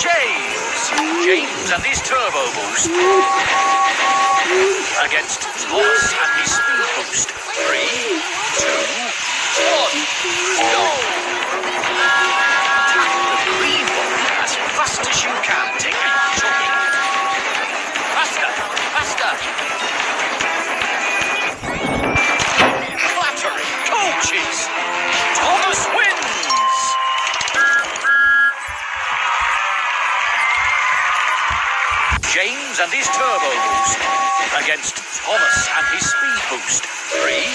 James. James and his turbo boost. Against Thomas and his speed boost. Three, two, one, go! Tackle the green ball as fast as you can. Take chugging. Faster. James and his turbo boost against Thomas and his speed boost. Three.